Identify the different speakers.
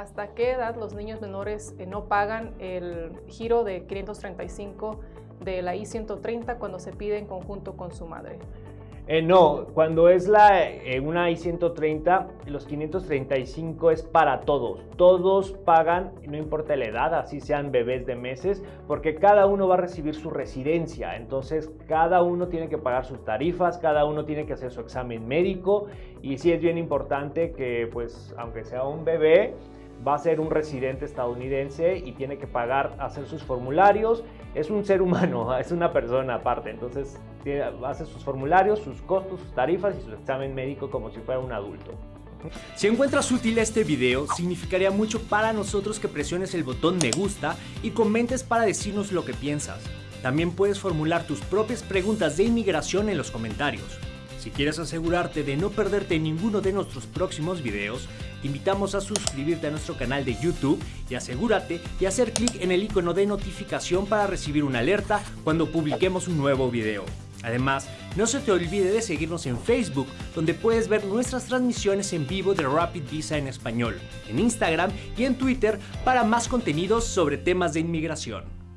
Speaker 1: ¿hasta qué edad los niños menores eh, no pagan el giro de 535 de la I-130 cuando se pide en conjunto con su madre?
Speaker 2: Eh, no, cuando es la, eh, una I-130, los 535 es para todos. Todos pagan, no importa la edad, así sean bebés de meses, porque cada uno va a recibir su residencia. Entonces, cada uno tiene que pagar sus tarifas, cada uno tiene que hacer su examen médico. Y sí es bien importante que, pues, aunque sea un bebé, va a ser un residente estadounidense y tiene que pagar, hacer sus formularios. Es un ser humano, es una persona aparte, entonces hace sus formularios, sus costos, sus tarifas y su examen médico como si fuera un adulto.
Speaker 3: Si encuentras útil este video, significaría mucho para nosotros que presiones el botón me gusta y comentes para decirnos lo que piensas. También puedes formular tus propias preguntas de inmigración en los comentarios. Si quieres asegurarte de no perderte ninguno de nuestros próximos videos, te invitamos a suscribirte a nuestro canal de YouTube y asegúrate de hacer clic en el icono de notificación para recibir una alerta cuando publiquemos un nuevo video. Además, no se te olvide de seguirnos en Facebook, donde puedes ver nuestras transmisiones en vivo de Rapid Visa en español, en Instagram y en Twitter para más contenidos sobre temas de inmigración.